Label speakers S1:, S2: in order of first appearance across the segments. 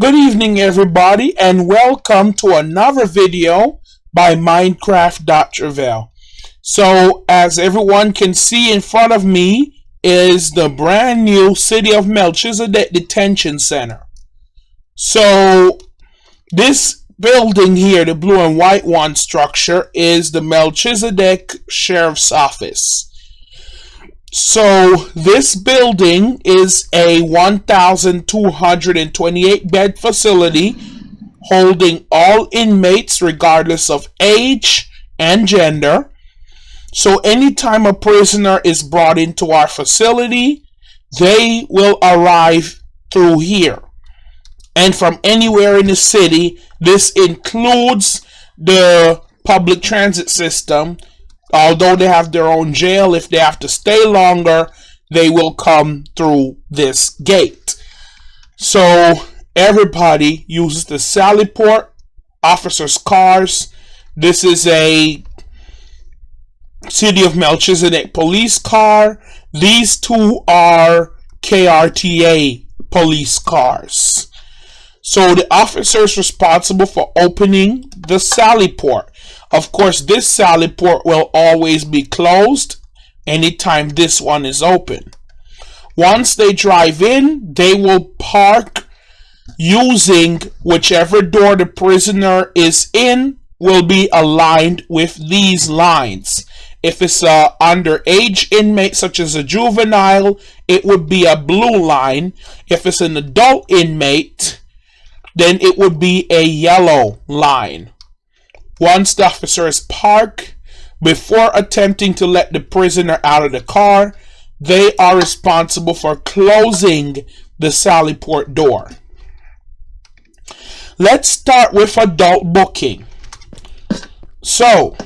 S1: Good evening everybody and welcome to another video by Minecraft.Travail. So as everyone can see in front of me is the brand new City of Melchizedek Detention Center. So this building here, the blue and white one structure, is the Melchizedek Sheriff's Office. So this building is a 1,228 bed facility holding all inmates regardless of age and gender. So anytime a prisoner is brought into our facility, they will arrive through here. And from anywhere in the city, this includes the public transit system although they have their own jail, if they have to stay longer, they will come through this gate. So everybody uses the Sally Port officers' cars. This is a City of Melchizedek police car. These two are KRTA police cars. So the officers responsible for opening the Sally Port. Of course, this Sally Port will always be closed anytime this one is open. Once they drive in, they will park using whichever door the prisoner is in will be aligned with these lines. If it's a underage inmate such as a juvenile, it would be a blue line. If it's an adult inmate, then it would be a yellow line. Once the officer is parked, before attempting to let the prisoner out of the car, they are responsible for closing the Sally Port door. Let's start with adult booking. So,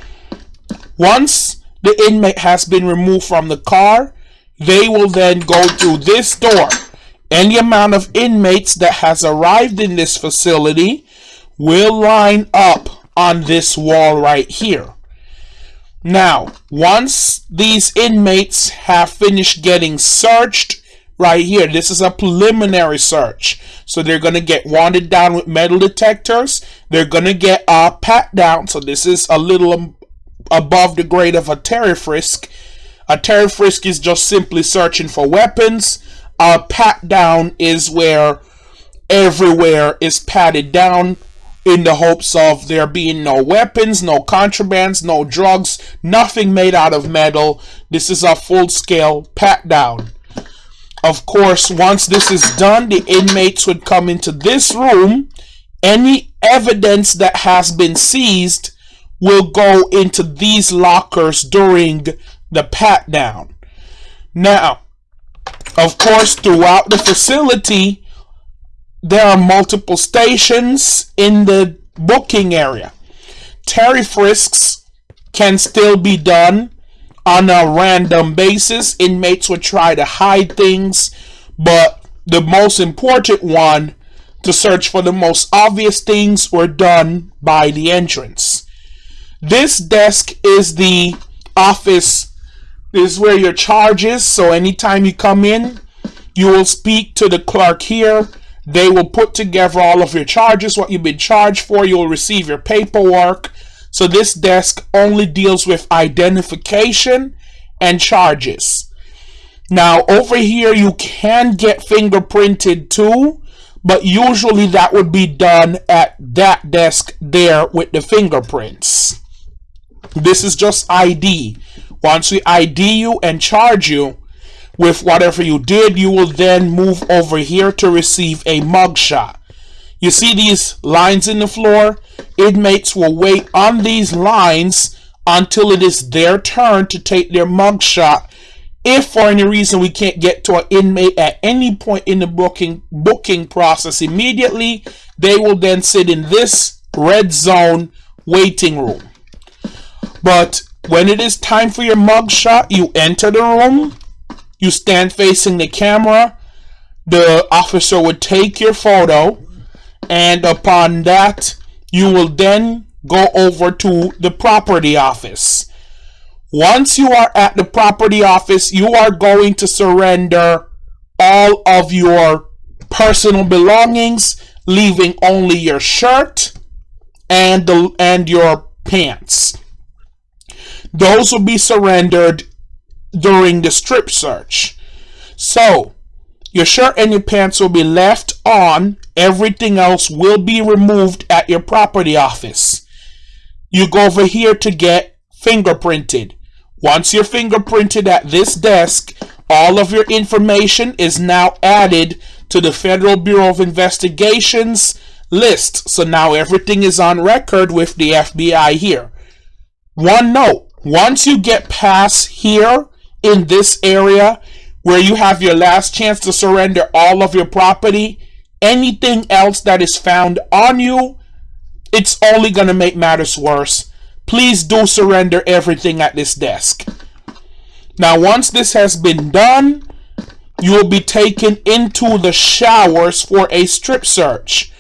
S1: once the inmate has been removed from the car, they will then go through this door. Any amount of inmates that has arrived in this facility will line up on this wall right here. Now, once these inmates have finished getting searched, right here, this is a preliminary search. So they're going to get wanted down with metal detectors. They're going to get a pat down. So this is a little above the grade of a Terry frisk. A Terry frisk is just simply searching for weapons. A pat down is where everywhere is patted down in the hopes of there being no weapons, no contrabands, no drugs, nothing made out of metal. This is a full-scale pat-down. Of course, once this is done, the inmates would come into this room. Any evidence that has been seized will go into these lockers during the pat-down. Now, of course, throughout the facility, there are multiple stations in the booking area. Terry frisks can still be done on a random basis. Inmates would try to hide things, but the most important one to search for the most obvious things were done by the entrance. This desk is the office, this is where your charge is. So anytime you come in, you will speak to the clerk here they will put together all of your charges, what you've been charged for. You'll receive your paperwork. So this desk only deals with identification and charges. Now over here you can get fingerprinted too, but usually that would be done at that desk there with the fingerprints. This is just ID. Once we ID you and charge you, with whatever you did, you will then move over here to receive a mugshot. You see these lines in the floor? Inmates will wait on these lines until it is their turn to take their mugshot. If for any reason we can't get to an inmate at any point in the booking booking process immediately, they will then sit in this red zone waiting room. But when it is time for your mugshot, you enter the room, you stand facing the camera. The officer would take your photo, and upon that, you will then go over to the property office. Once you are at the property office, you are going to surrender all of your personal belongings leaving only your shirt and the and your pants. Those will be surrendered during the strip search. So, your shirt and your pants will be left on. Everything else will be removed at your property office. You go over here to get fingerprinted. Once you're fingerprinted at this desk, all of your information is now added to the Federal Bureau of Investigations list. So now everything is on record with the FBI here. One note, once you get past here in this area where you have your last chance to surrender all of your property, anything else that is found on you, it's only going to make matters worse. Please do surrender everything at this desk. Now, once this has been done, you will be taken into the showers for a strip search.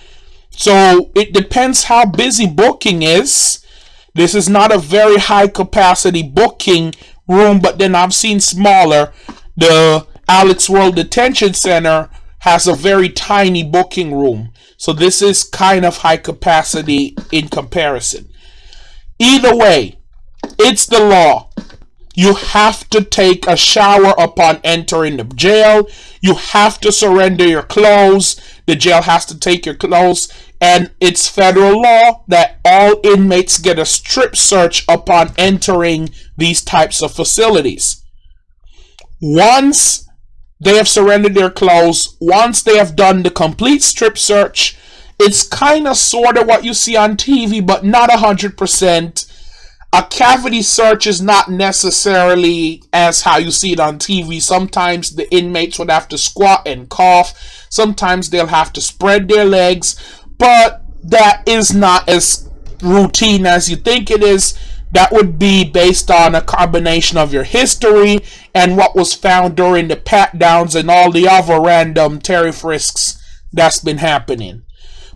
S1: So it depends how busy booking is. This is not a very high capacity booking room, but then I've seen smaller. The Alex World Detention Center has a very tiny booking room. So this is kind of high capacity in comparison. Either way, it's the law. You have to take a shower upon entering the jail. You have to surrender your clothes. The jail has to take your clothes. And it's federal law that all inmates get a strip search upon entering these types of facilities. Once they have surrendered their clothes, once they have done the complete strip search, it's kind of sort of what you see on TV, but not 100%. A cavity search is not necessarily as how you see it on TV. Sometimes the inmates would have to squat and cough. Sometimes they'll have to spread their legs, but that is not as routine as you think it is that would be based on a combination of your history and what was found during the pat downs and all the other random Terry frisks that's been happening.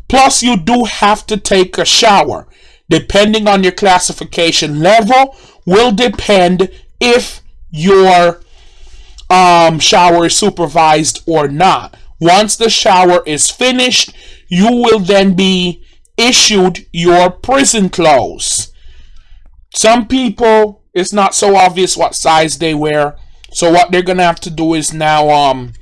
S1: Plus, you do have to take a shower. Depending on your classification level, will depend if your um, shower is supervised or not. Once the shower is finished, you will then be issued your prison clothes. Some people, it's not so obvious what size they wear. So what they're gonna have to do is now um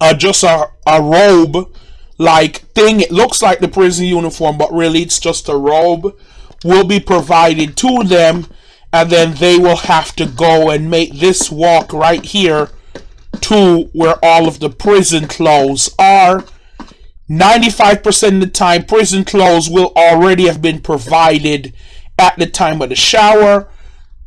S1: uh, just a, a robe like thing. It looks like the prison uniform, but really it's just a robe. Will be provided to them, and then they will have to go and make this walk right here to where all of the prison clothes are. 95% of the time, prison clothes will already have been provided at the time of the shower.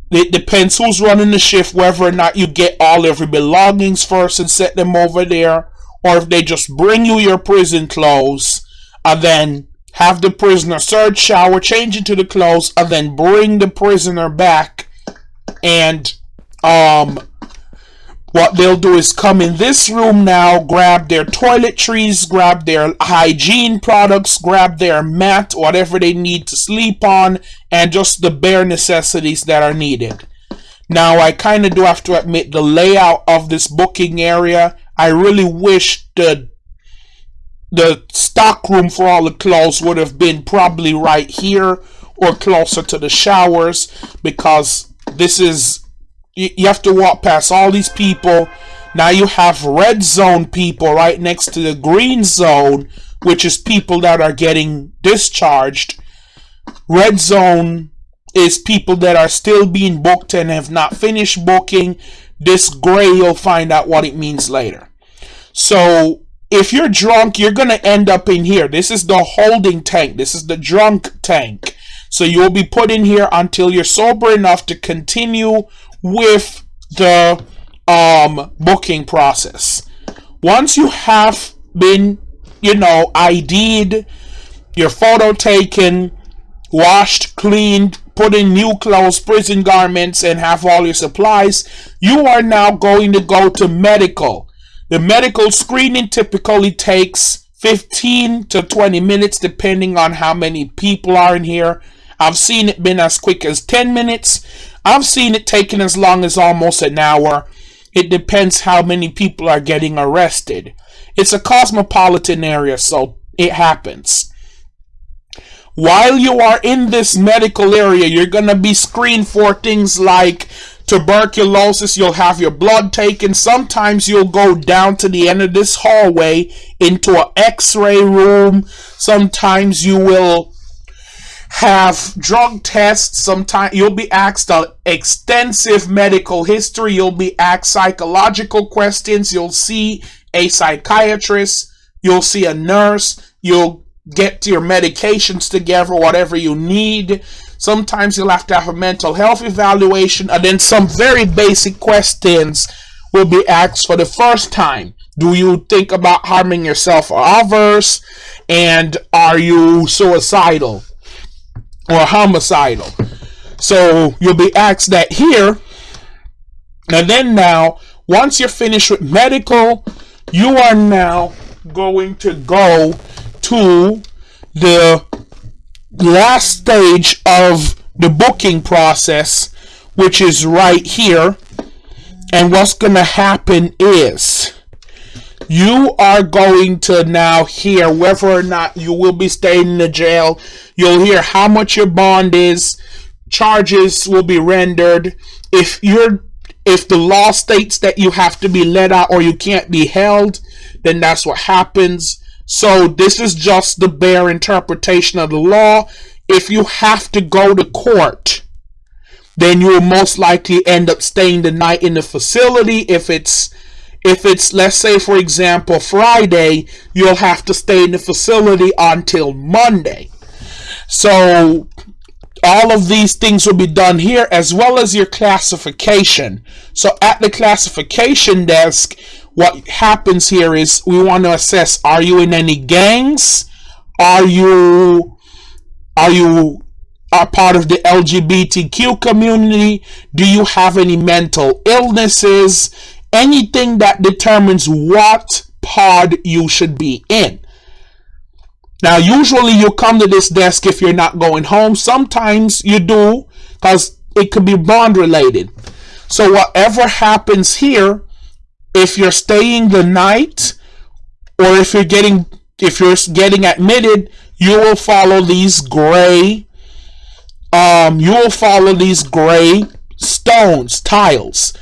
S1: It depends who's running the shift, whether or not you get all of your belongings first and set them over there, or if they just bring you your prison clothes and then have the prisoner search, shower, change into the clothes, and then bring the prisoner back and um what they'll do is come in this room now, grab their toiletries, grab their hygiene products, grab their mat, whatever they need to sleep on, and just the bare necessities that are needed. Now, I kind of do have to admit the layout of this booking area. I really wish the the stock room for all the clothes would have been probably right here or closer to the showers because this is you have to walk past all these people. Now you have red zone people right next to the green zone, which is people that are getting discharged. Red zone is people that are still being booked and have not finished booking. This gray, you'll find out what it means later. So if you're drunk, you're going to end up in here. This is the holding tank. This is the drunk tank. So you'll be put in here until you're sober enough to continue with the um, booking process. Once you have been, you know, ID'd, your photo taken, washed, cleaned, put in new clothes, prison garments, and have all your supplies, you are now going to go to medical. The medical screening typically takes 15 to 20 minutes depending on how many people are in here. I've seen it been as quick as 10 minutes. I've seen it taking as long as almost an hour. It depends how many people are getting arrested. It's a cosmopolitan area, so it happens. While you are in this medical area, you're going to be screened for things like tuberculosis. You'll have your blood taken. Sometimes you'll go down to the end of this hallway into an x ray room. Sometimes you will have drug tests. Sometimes you'll be asked an extensive medical history. You'll be asked psychological questions. You'll see a psychiatrist. You'll see a nurse. You'll get your medications together, whatever you need. Sometimes you'll have to have a mental health evaluation, and then some very basic questions will be asked for the first time. Do you think about harming yourself or others? And are you suicidal or homicidal? So you'll be asked that here. And then now, once you're finished with medical, you are now going to go to the last stage of the booking process, which is right here. And what's going to happen is you are going to now hear whether or not you will be staying in the jail. You'll hear how much your bond is. Charges will be rendered. If you're if the law states that you have to be let out or you can't be held, then that's what happens. So this is just the bare interpretation of the law. If you have to go to court, then you will most likely end up staying the night in the facility. If it's if it's let's say for example Friday, you'll have to stay in the facility until Monday. So all of these things will be done here as well as your classification. So at the classification desk, what happens here is we want to assess are you in any gangs are you are you a part of the LGBTQ community do you have any mental illnesses anything that determines what pod you should be in. Now usually you come to this desk if you're not going home. Sometimes you do because it could be bond related. So whatever happens here if you're staying the night or if you're getting if you're getting admitted you will follow these gray um you will follow these gray stones tiles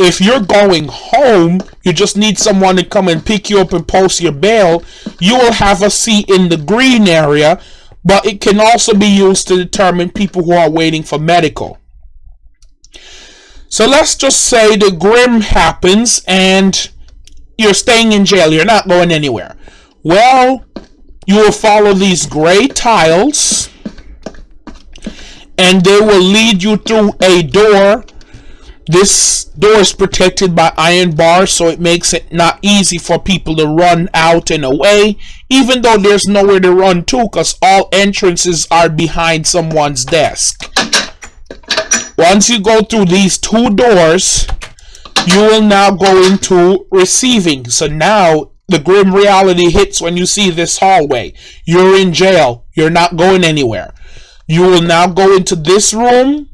S1: if you're going home you just need someone to come and pick you up and post your bail you will have a seat in the green area but it can also be used to determine people who are waiting for medical so let's just say the grim happens and you're staying in jail. You're not going anywhere. Well, you will follow these gray tiles and they will lead you through a door. This door is protected by iron bars, so it makes it not easy for people to run out and away, even though there's nowhere to run to because all entrances are behind someone's desk. Once you go through these two doors, you will now go into receiving. So now the grim reality hits when you see this hallway. You're in jail. You're not going anywhere. You will now go into this room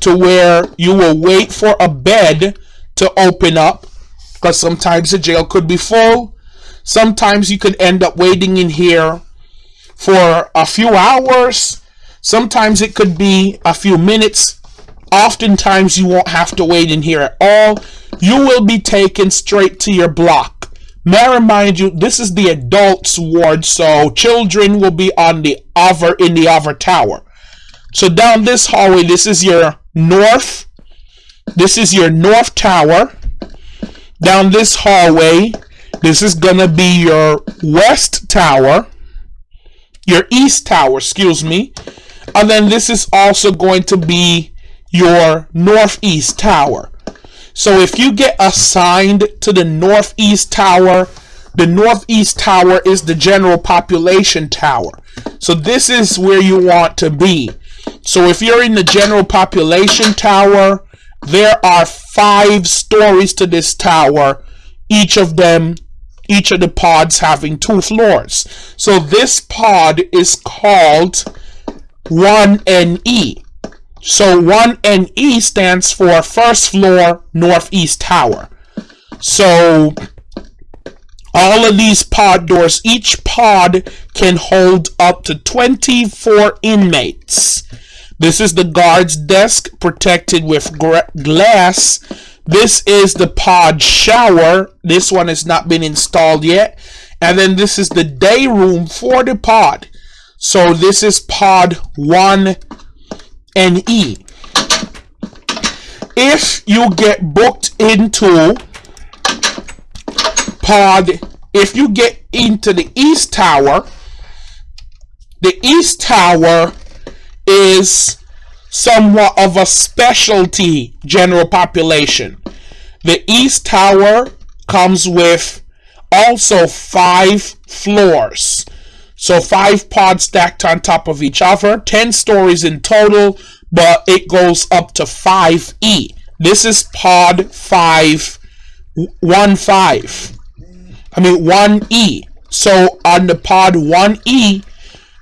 S1: to where you will wait for a bed to open up because sometimes the jail could be full. Sometimes you could end up waiting in here for a few hours. Sometimes it could be a few minutes Oftentimes, you won't have to wait in here at all. You will be taken straight to your block. May I remind you, this is the adults ward, so children will be on the other in the other tower. So down this hallway, this is your north. This is your north tower. Down this hallway, this is gonna be your west tower. Your east tower, excuse me. And then this is also going to be your northeast tower. So if you get assigned to the northeast tower, the northeast tower is the general population tower. So this is where you want to be. So if you're in the general population tower, there are five stories to this tower, each of them, each of the pods having two floors. So this pod is called 1NE. So 1NE stands for first floor northeast tower. So all of these pod doors, each pod can hold up to 24 inmates. This is the guard's desk protected with glass. This is the pod shower. This one has not been installed yet. And then this is the day room for the pod. So this is pod 1 and E. If you get booked into pod, if you get into the East Tower, the East Tower is somewhat of a specialty general population. The East Tower comes with also five floors. So five pods stacked on top of each other, 10 stories in total, but it goes up to 5E. This is pod 5, 1 5. I mean 1E. So on the pod 1E,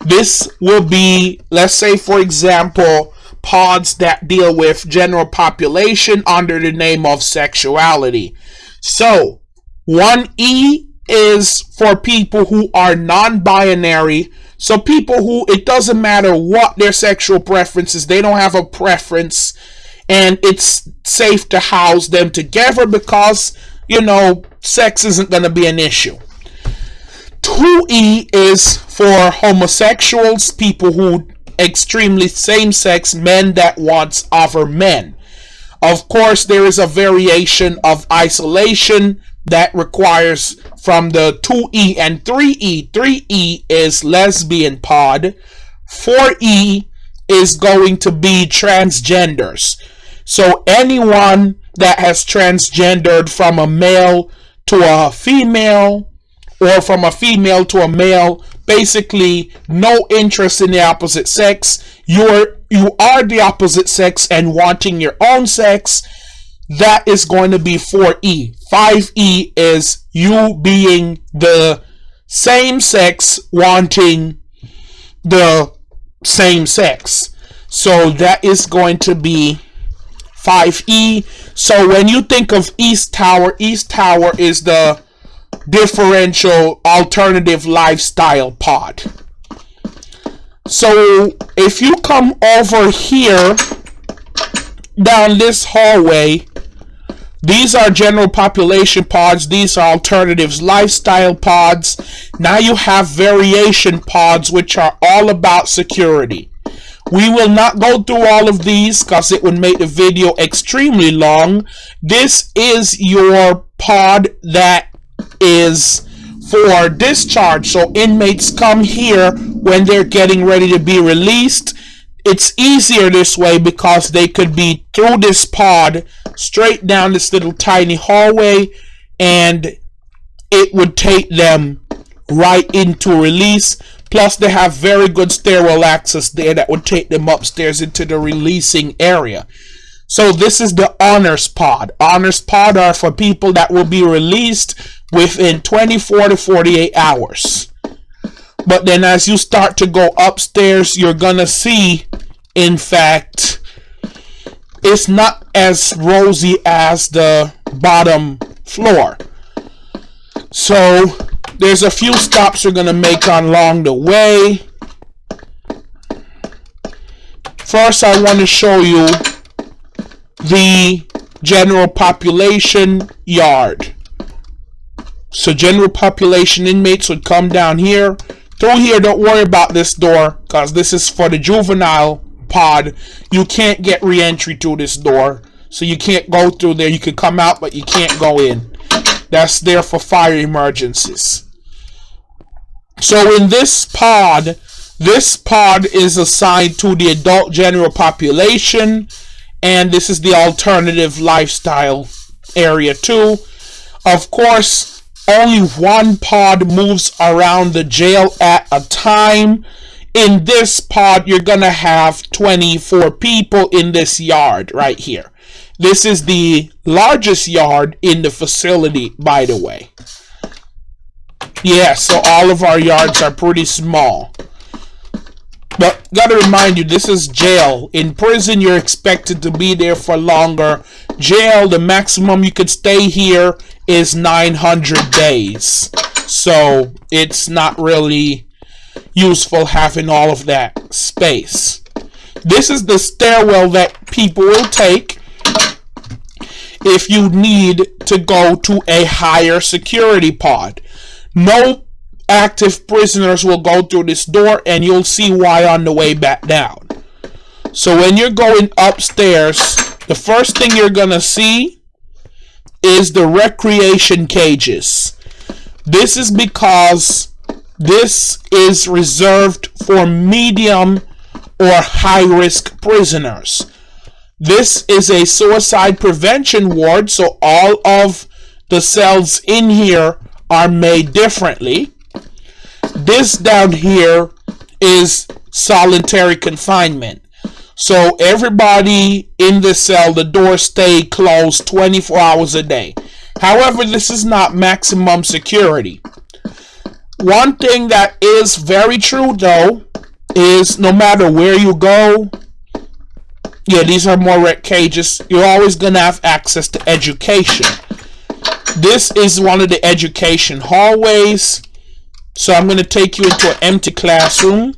S1: this will be, let's say, for example, pods that deal with general population under the name of sexuality. So, 1E is for people who are non binary. So, people who it doesn't matter what their sexual preferences, they don't have a preference, and it's safe to house them together because, you know, sex isn't going to be an issue. 2E is for homosexuals, people who extremely same-sex men that wants other men. Of course, there is a variation of isolation that requires from the 2E and 3E. 3E is lesbian pod. 4E is going to be transgenders. So anyone that has transgendered from a male to a female or from a female to a male basically no interest in the opposite sex. You're you are the opposite sex and wanting your own sex. That is going to be 4e 5e is you being the same sex wanting the same sex. So that is going to be 5e so when you think of east tower east tower is the differential alternative lifestyle pod. So if you come over here down this hallway, these are general population pods. These are alternatives lifestyle pods. Now you have variation pods, which are all about security. We will not go through all of these because it would make the video extremely long. This is your pod that is for discharge. So inmates come here when they're getting ready to be released. It's easier this way because they could be through this pod straight down this little tiny hallway and it would take them right into release. Plus, they have very good stairwell access there that would take them upstairs into the releasing area. So this is the honors pod. Honors pod are for people that will be released within 24 to 48 hours. But then as you start to go upstairs, you're going to see, in fact, it's not as rosy as the bottom floor. So there's a few stops you're going to make along the way. First, I want to show you the general population yard. So general population inmates would come down here. Through here, don't worry about this door because this is for the juvenile pod. You can't get re-entry to this door. So you can't go through there. You can come out, but you can't go in. That's there for fire emergencies. So in this pod, this pod is assigned to the adult general population. And this is the alternative lifestyle area too. Of course, only one pod moves around the jail at a time. In this pod, you're going to have 24 people in this yard right here. This is the largest yard in the facility, by the way. Yeah, so all of our yards are pretty small. But gotta remind you, this is jail. In prison, you're expected to be there for longer. Jail, the maximum you could stay here is 900 days. So it's not really useful having all of that space. This is the stairwell that people will take if you need to go to a higher security pod. No active prisoners will go through this door and you'll see why on the way back down. So when you're going upstairs, the first thing you're going to see is the recreation cages. This is because this is reserved for medium or high risk prisoners. This is a suicide prevention ward, so all of the cells in here are made differently. This down here is solitary confinement. So everybody in the cell, the doors stay closed 24 hours a day. However, this is not maximum security. One thing that is very true though is no matter where you go, yeah, these are more red cages, you're always gonna have access to education. This is one of the education hallways. So I'm gonna take you into an empty classroom.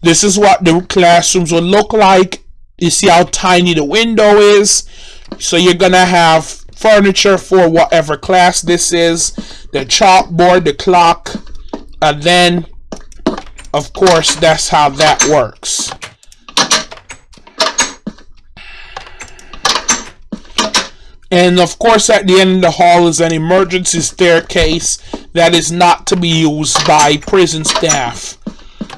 S1: This is what the classrooms will look like. You see how tiny the window is. So you're gonna have furniture for whatever class this is, the chalkboard, the clock, and then of course that's how that works. And of course, at the end of the hall is an emergency staircase that is not to be used by prison staff.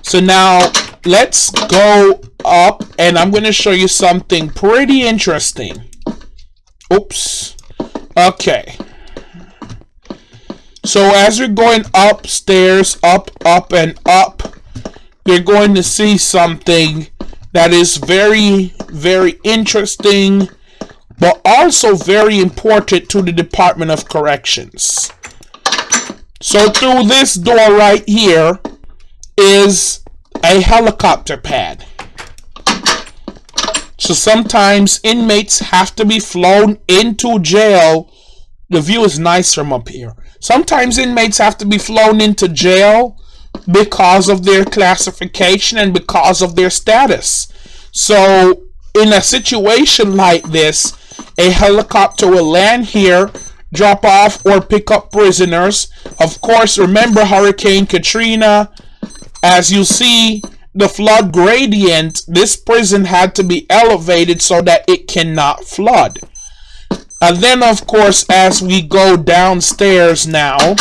S1: So now let's go up and I'm going to show you something pretty interesting. Oops. Okay. So as you're going upstairs, up, up, and up, you're going to see something that is very, very interesting, but also very important to the Department of Corrections. So through this door right here is a helicopter pad. So sometimes inmates have to be flown into jail. The view is nice from up here. Sometimes inmates have to be flown into jail because of their classification and because of their status. So in a situation like this, a helicopter will land here, drop off or pick up prisoners. Of course, remember Hurricane Katrina as you see the flood gradient, this prison had to be elevated so that it cannot flood. And then, of course, as we go downstairs now,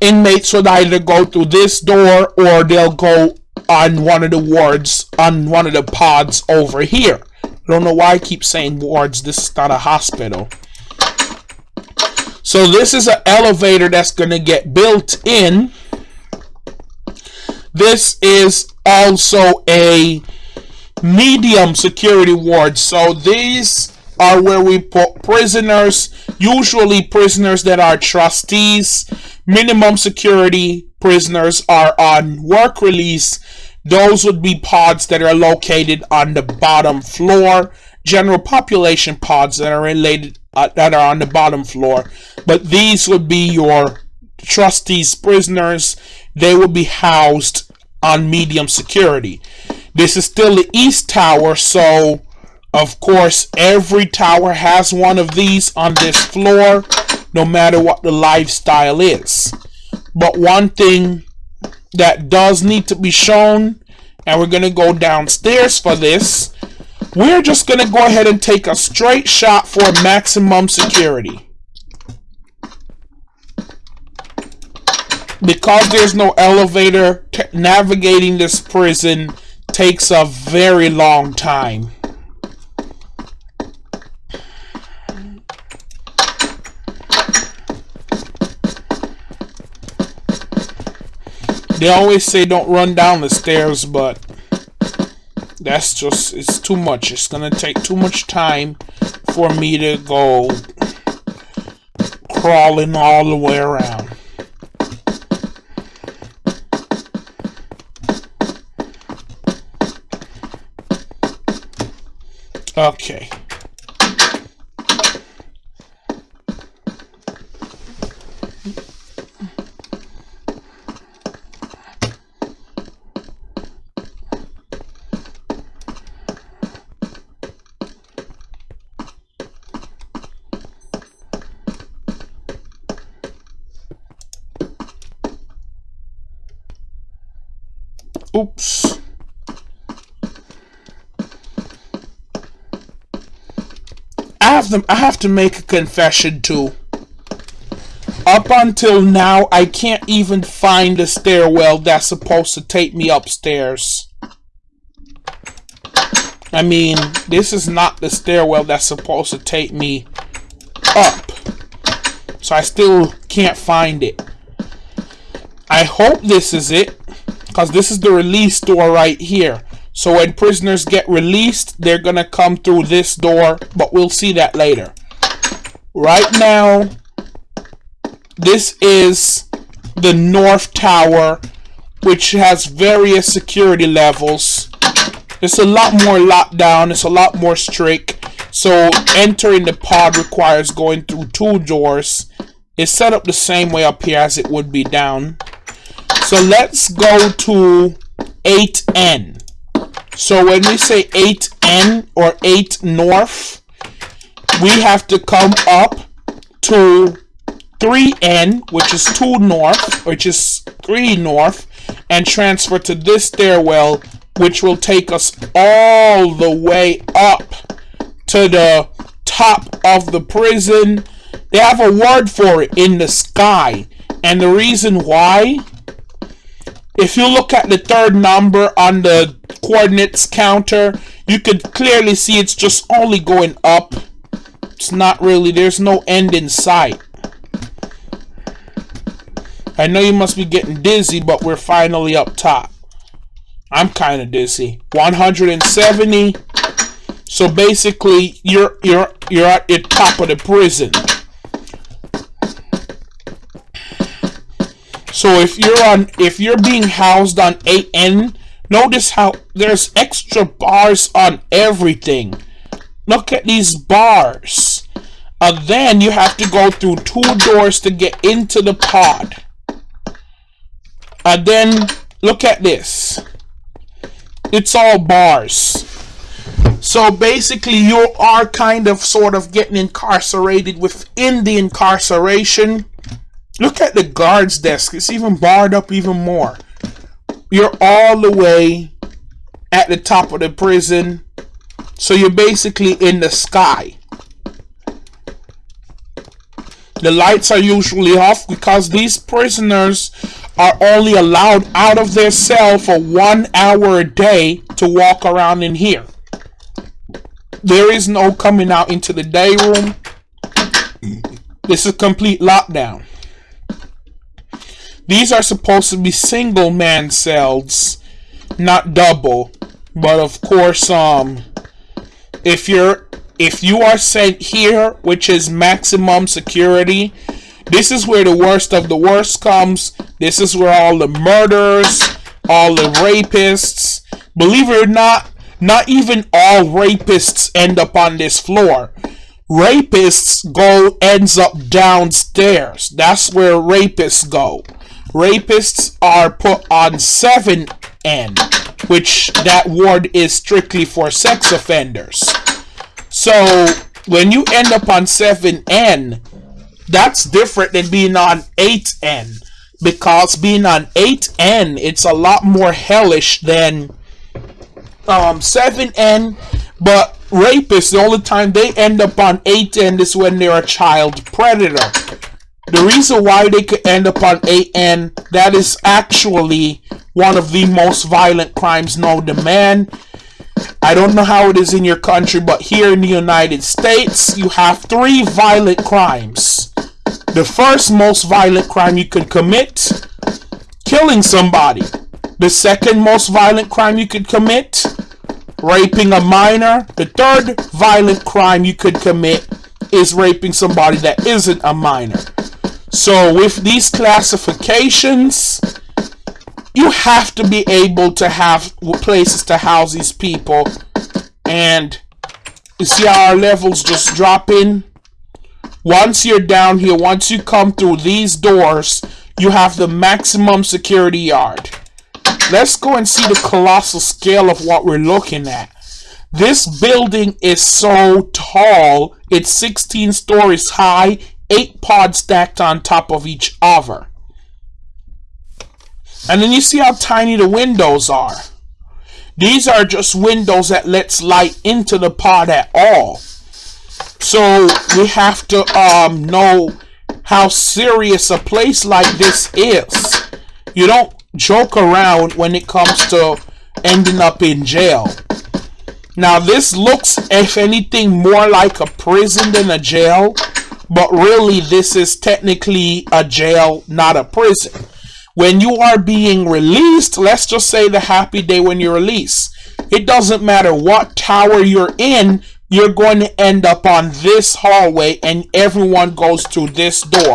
S1: inmates would either go through this door or they'll go on one of the wards, on one of the pods over here. I don't know why I keep saying wards. This is not a hospital. So this is an elevator that's going to get built in this is also a medium security ward. So these are where we put prisoners, usually prisoners that are trustees. Minimum security prisoners are on work release. Those would be pods that are located on the bottom floor. General population pods that are related uh, that are on the bottom floor. But these would be your trustees prisoners. They will be housed on medium security. This is still the East Tower, so of course every tower has one of these on this floor, no matter what the lifestyle is. But one thing that does need to be shown, and we're to go downstairs for this, we're just to go ahead and take a straight shot for maximum security. because there's no elevator, navigating this prison takes a very long time. They always say don't run down the stairs, but that's just, it's too much. It's gonna take too much time for me to go crawling all the way around. Okay. Oops. I have I have to make a confession too. Up until now, I can't even find the stairwell that's supposed to take me upstairs. I mean, this is not the stairwell that's supposed to take me up. So I still can't find it. I hope this is it. Because this is the release door right here. So when prisoners get released, they're going to come through this door. But we'll see that later. Right now, this is the North Tower, which has various security levels. It's a lot more locked down. It's a lot more strict. So entering the pod requires going through two doors. It's set up the same way up here as it would be down. So let's go to 8N. So when we say 8N or 8 north, we have to come up to 3N, which is 2 north, which is 3 north, and transfer to this stairwell, which will take us all the way up to the top of the prison. They have a word for it in the sky. And the reason why if you look at the third number on the coordinates counter, you could clearly see it's just only going up. It's not really, there's no end in sight. I know you must be getting dizzy, but we're finally up top. I'm kind of dizzy. 170. So basically, you're you're you're at the top of the prison. So if you're on, if you're being housed on 8N, notice how there's extra bars on everything. Look at these bars. And then you have to go through two doors to get into the pod. And then look at this. It's all bars. So basically you are kind of sort of getting incarcerated within the incarceration Look at the guard's desk. It's even barred up even more. You're all the way at the top of the prison. So you're basically in the sky. The lights are usually off because these prisoners are only allowed out of their cell for one hour a day to walk around in here. There is no coming out into the day room. This is complete lockdown. These are supposed to be single man cells, not double. But of course, um, if you're if you are sent here, which is maximum security, this is where the worst of the worst comes. This is where all the murders, all the rapists, believe it or not, not even all rapists end up on this floor. Rapists go ends up downstairs. That's where rapists go rapists are put on 7N, which that ward is strictly for sex offenders. So when you end up on 7N, that's different than being on 8N. Because being on 8N, it's a lot more hellish than um, 7N. But rapists, the only time they end up on 8N is when they're a child predator. The reason why they could end up on 8N, that is actually one of the most violent crimes known to man. I don't know how it is in your country, but here in the United States, you have three violent crimes. The first most violent crime you could commit, killing somebody. The second most violent crime you could commit, raping a minor. The third violent crime you could commit is raping somebody that isn't a minor. So with these classifications, you have to be able to have places to house these people. And you see how our levels just drop in? Once you're down here, once you come through these doors, you have the maximum security yard. Let's go and see the colossal scale of what we're looking at. This building is so tall, it's 16 stories high, eight pods stacked on top of each other. And then you see how tiny the windows are. These are just windows that lets light into the pod at all. So we have to um, know how serious a place like this is. You don't joke around when it comes to ending up in jail. Now this looks, if anything, more like a prison than a jail. But really, this is technically a jail, not a prison. When you are being released, let's just say the happy day when you're released. It doesn't matter what tower you're in, you're going to end up on this hallway and everyone goes through this door.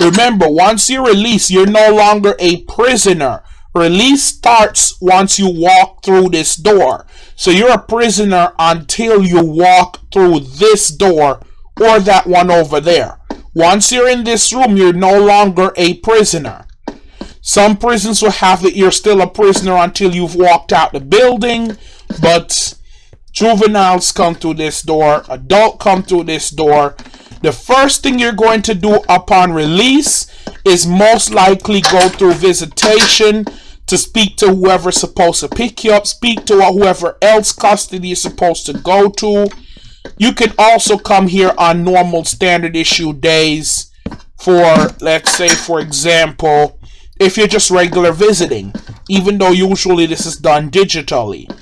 S1: Remember, once you're released, you're no longer a prisoner. Release starts once you walk through this door. So you're a prisoner until you walk through this door or that one over there. Once you're in this room, you're no longer a prisoner. Some prisons will have that you're still a prisoner until you've walked out the building, but juveniles come through this door, adult come through this door. The first thing you're going to do upon release is most likely go through visitation to speak to whoever's supposed to pick you up, speak to whoever else custody you're supposed to go to. You can also come here on normal standard issue days for, let's say, for example, if you're just regular visiting, even though usually this is done digitally.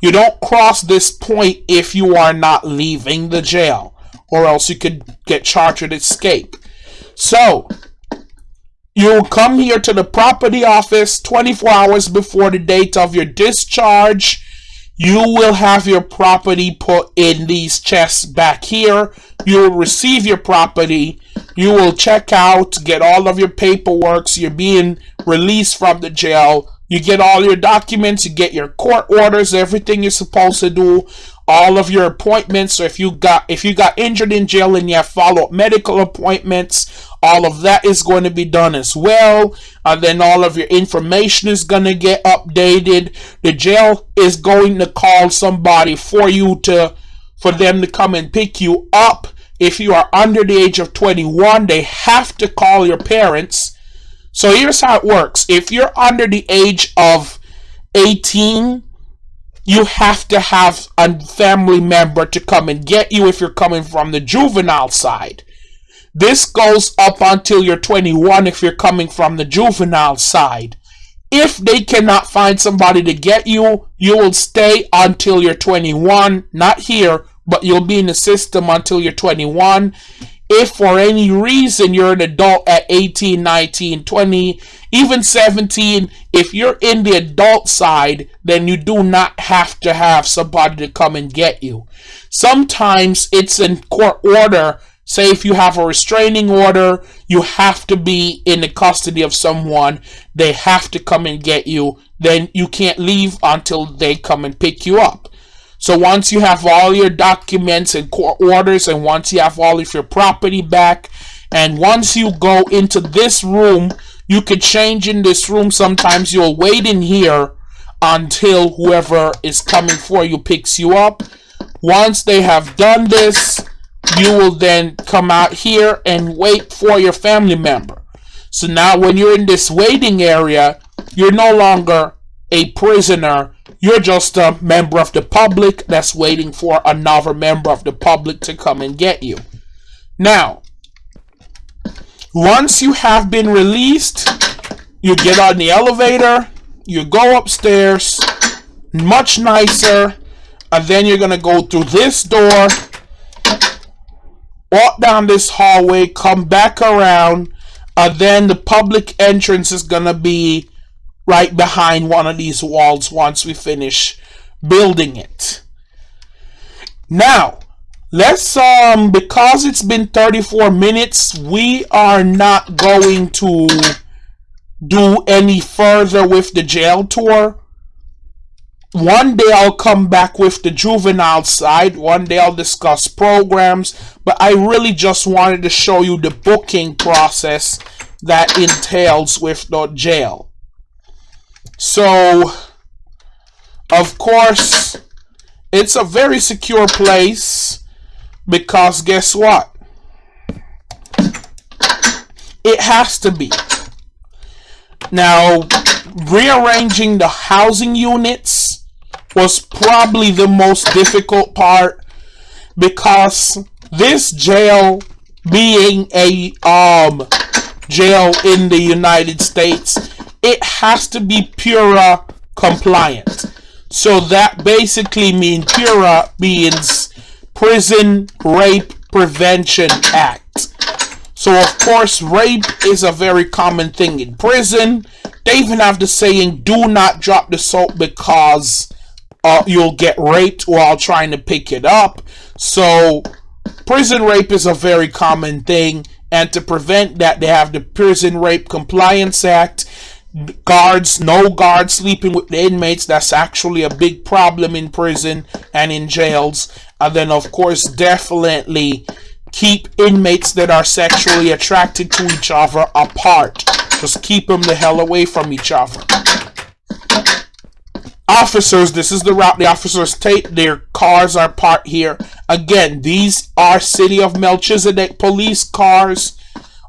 S1: You don't cross this point if you are not leaving the jail, or else you could get charged with escape. So, you'll come here to the property office 24 hours before the date of your discharge. You will have your property put in these chests back here. You will receive your property you will check out, get all of your paperwork, so you're being released from the jail. You get all your documents, you get your court orders, everything you're supposed to do, all of your appointments. So if you got if you got injured in jail and you have follow-up medical appointments, all of that is going to be done as well. And then all of your information is going to get updated. The jail is going to call somebody for you to for them to come and pick you up if you are under the age of 21, they have to call your parents. So here's how it works. If you're under the age of 18, you have to have a family member to come and get you if you're coming from the juvenile side. This goes up until you're 21 if you're coming from the juvenile side. If they cannot find somebody to get you, you will stay until you're 21, not here, but you'll be in the system until you're 21. If for any reason you're an adult at 18, 19, 20, even 17, if you're in the adult side, then you do not have to have somebody to come and get you. Sometimes it's in court order. Say if you have a restraining order, you have to be in the custody of someone. They have to come and get you. Then you can't leave until they come and pick you up. So once you have all your documents and court orders, and once you have all of your property back, and once you go into this room, you could change in this room. Sometimes you'll wait in here until whoever is coming for you picks you up. Once they have done this, you will then come out here and wait for your family member. So now when you're in this waiting area, you're no longer a prisoner you're just a member of the public that's waiting for another member of the public to come and get you. Now, once you have been released, you get on the elevator, you go upstairs, much nicer, and then you're going to go through this door, walk down this hallway, come back around, and then the public entrance is going to be right behind one of these walls once we finish building it. Now, let's, um, because it's been 34 minutes, we are not going to do any further with the jail tour. One day I'll come back with the juvenile side. One day I'll discuss programs. But I really just wanted to show you the booking process that entails with the jail. So, of course, it's a very secure place because guess what? It has to be. Now, rearranging the housing units was probably the most difficult part because this jail being a um jail in the United States it has to be PREA compliant so that basically means PREA means Prison Rape Prevention Act so of course rape is a very common thing in prison they even have the saying do not drop the soap because uh, you'll get raped while trying to pick it up. So, prison rape is a very common thing, and to prevent that, they have the Prison Rape Compliance Act. Guards, no guards sleeping with the inmates. That's actually a big problem in prison and in jails. And then, of course, definitely keep inmates that are sexually attracted to each other apart. Just keep them the hell away from each other officers this is the route the officers take their cars are parked here again these are city of melchizedek police cars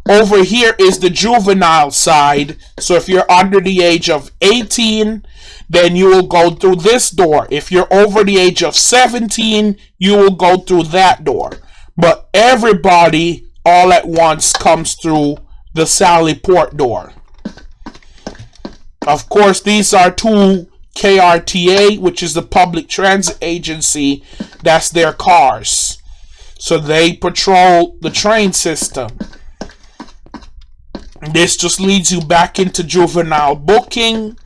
S1: over here is the juvenile side. So if you're under the age of 18 then you will go through this door. If you're over the age of 17 you will go through that door. But everybody all at once comes through the Sally Port door. Of course these are two KRTA, which is the public transit agency, that's their cars. So they patrol the train system. This just leads you back into juvenile booking.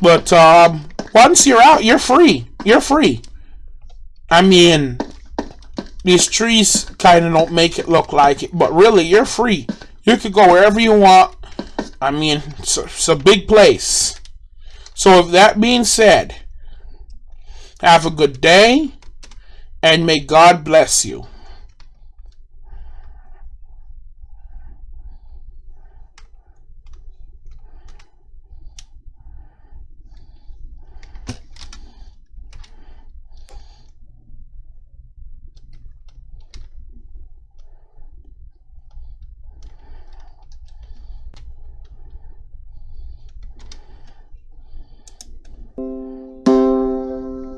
S1: But um, once you're out, you're free. You're free. I mean, these trees kind of don't make it look like it, but really, you're free. You could go wherever you want. I mean, it's a, it's a big place. So, with that being said, have a good day and may God bless you.